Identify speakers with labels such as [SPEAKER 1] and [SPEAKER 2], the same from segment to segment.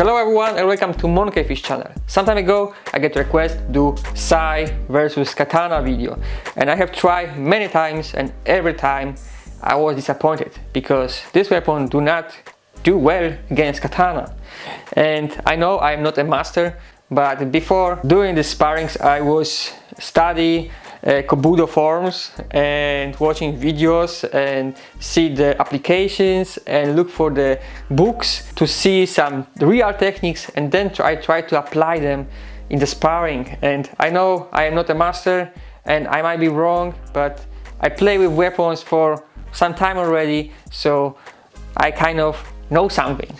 [SPEAKER 1] Hello everyone and welcome to Monkeyfish channel. Some time ago I get request do Sai versus Katana video and I have tried many times and every time I was disappointed because this weapon do not do well against Katana and I know I am not a master but before doing the sparrings I was study uh, Kobudo and watching videos and see the applications and look for the books to see some real techniques and then try, try to apply them in the sparring. And I know I am not a master and I might be wrong but I play with weapons for some time already so I kind of know something.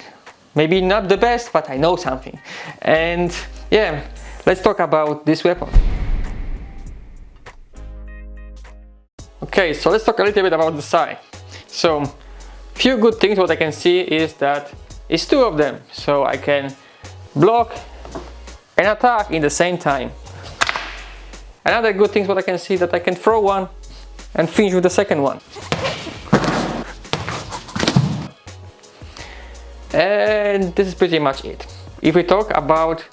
[SPEAKER 1] Maybe not the best but I know something. And yeah let's talk about this weapon Okay, so let's talk a little bit about the Sai. So, few good things what I can see is that it's two of them. So I can block and attack in the same time. Another good thing what I can see that I can throw one and finish with the second one. And this is pretty much it. If we talk about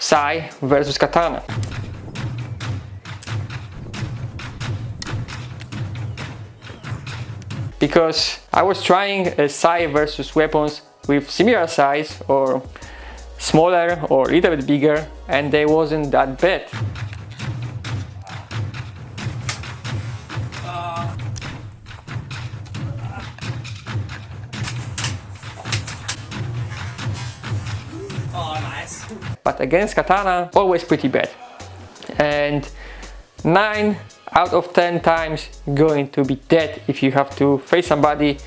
[SPEAKER 1] Sai versus Katana. Because I was trying a Sai versus weapons with similar size or smaller or a little bit bigger and they wasn't that bad. But against katana, always pretty bad. And 9 out of 10 times going to be dead if you have to face somebody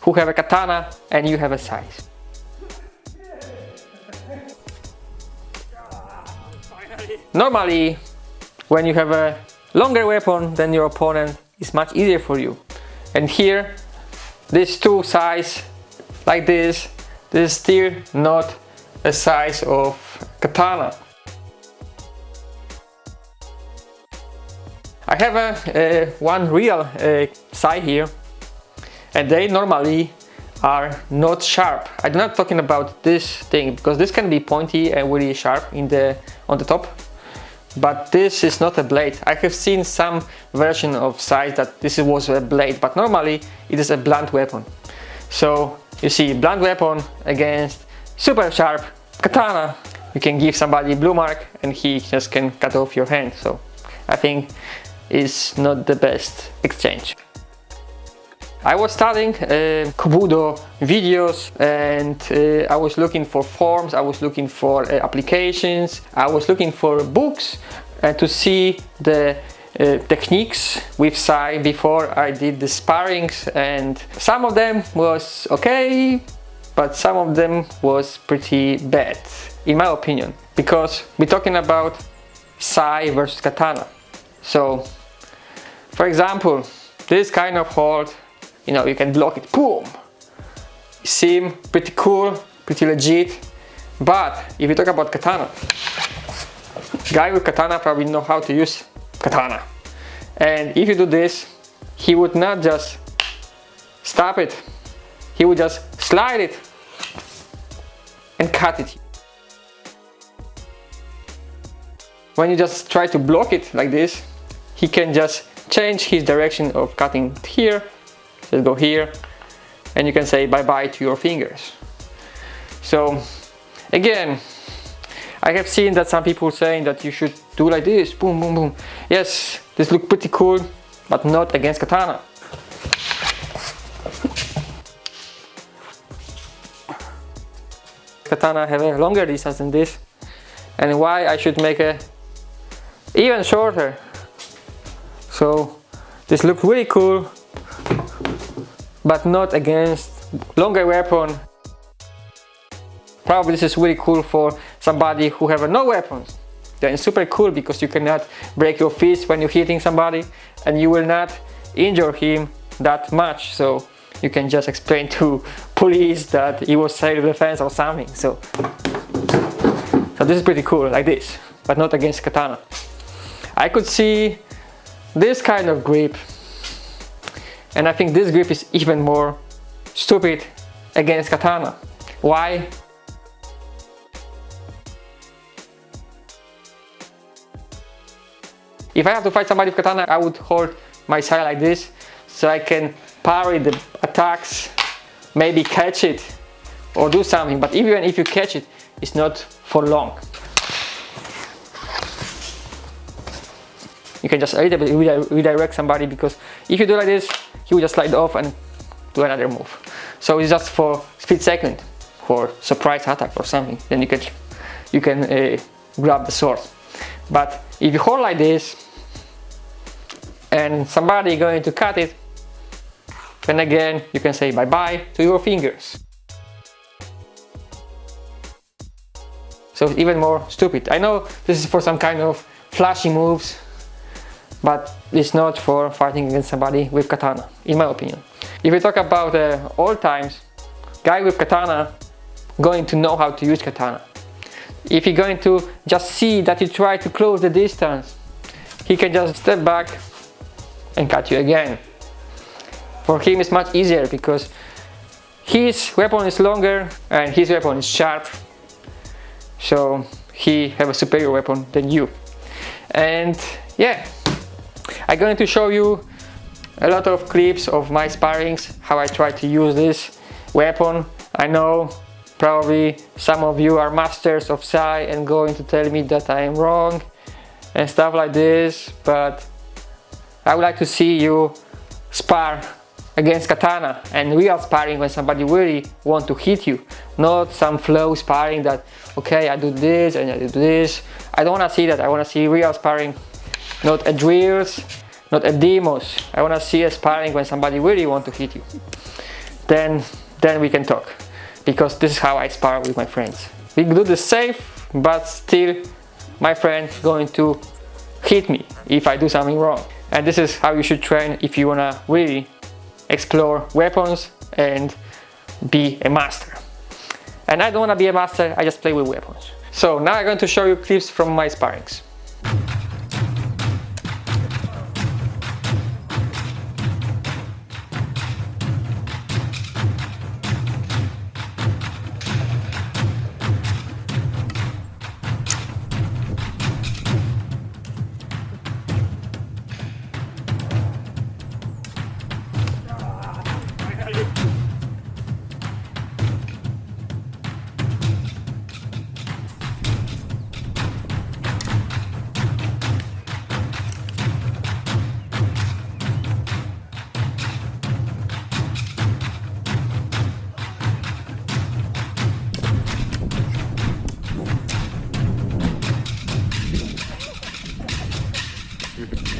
[SPEAKER 1] who have a katana and you have a size. Normally, when you have a longer weapon than your opponent, it's much easier for you. And here, these two size like this, this is still not a size of katana. I have a, one real uh, here and they normally are not sharp. I'm not talking about this thing because this can be pointy and really sharp in the on the top but this is not a blade. I have seen some version of Sai that this was a blade but normally it is a blunt weapon. So you see blunt weapon against super sharp katana you can give somebody blue mark and he just can cut off your hand so I think is not the best exchange. I was studying uh, Kobudo videos and uh, I was looking for forms, I was looking for uh, applications, I was looking for books uh, to see the uh, techniques with Sai before I did the sparrings and some of them was okay but some of them was pretty bad in my opinion because we're talking about Sai versus Katana so for example, this kind of hold, you know, you can block it, boom. Seem pretty cool, pretty legit. But if you talk about katana, guy with katana probably know how to use katana. And if you do this, he would not just stop it, he would just slide it and cut it. When you just try to block it like this, he can just change his direction of cutting here. Let's go here and you can say bye-bye to your fingers. So again I have seen that some people saying that you should do like this boom boom boom. Yes this look pretty cool but not against katana. Katana have a longer distance than this and why I should make a even shorter so this looks really cool, but not against longer weapon. Probably this is really cool for somebody who have no weapons. Then super cool because you cannot break your fist when you're hitting somebody and you will not injure him that much. So you can just explain to police that he was self-defense or something. So, so this is pretty cool, like this, but not against katana. I could see this kind of grip and I think this grip is even more stupid against katana. Why? If I have to fight somebody with katana, I would hold my side like this so I can parry the attacks, maybe catch it or do something. But even if you catch it, it's not for long. You can just a little bit redirect somebody because if you do like this, he will just slide off and do another move. So it's just for split second, for surprise attack or something. Then you can you can uh, grab the sword. But if you hold like this and somebody going to cut it, then again you can say bye-bye to your fingers. So it's even more stupid. I know this is for some kind of flashy moves, but it's not for fighting against somebody with katana, in my opinion. If we talk about uh, old times, guy with katana going to know how to use katana. If you're going to just see that you try to close the distance, he can just step back and cut you again. For him it's much easier because his weapon is longer and his weapon is sharp. So he have a superior weapon than you. And yeah, I'm going to show you a lot of clips of my sparrings, how I try to use this weapon. I know Probably some of you are masters of Sai and going to tell me that I am wrong and stuff like this, but I would like to see you spar against katana and real sparring when somebody really want to hit you. Not some flow sparring that okay I do this and I do this. I don't want to see that. I want to see real sparring not a drills not a demos I want to see a sparring when somebody really want to hit you then then we can talk because this is how I spar with my friends. We do the safe, but still my friend going to hit me if I do something wrong. And this is how you should train if you wanna really explore weapons and be a master. And I don't wanna be a master, I just play with weapons. So now I'm going to show you clips from my sparrings. Mm-hmm.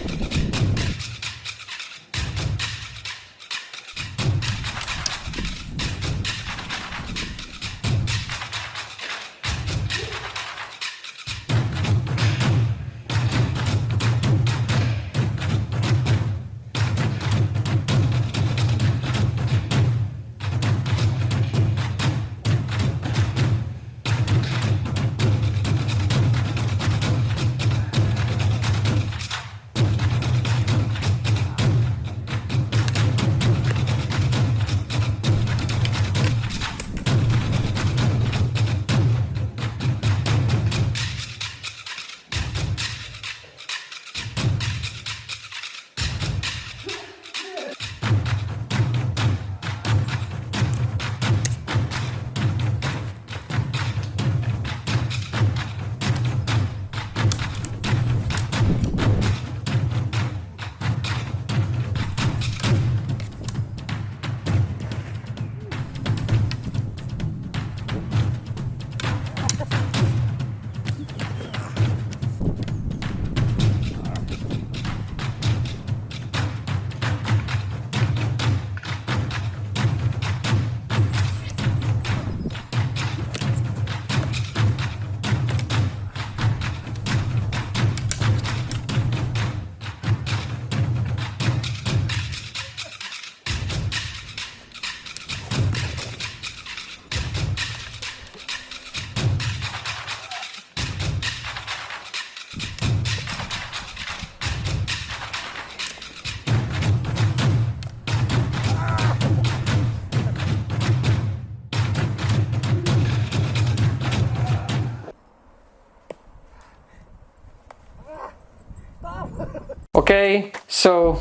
[SPEAKER 1] Okay, so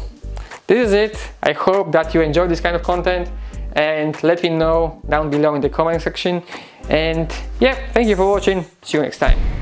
[SPEAKER 1] this is it. I hope that you enjoy this kind of content and let me know down below in the comment section. And yeah, thank you for watching. See you next time.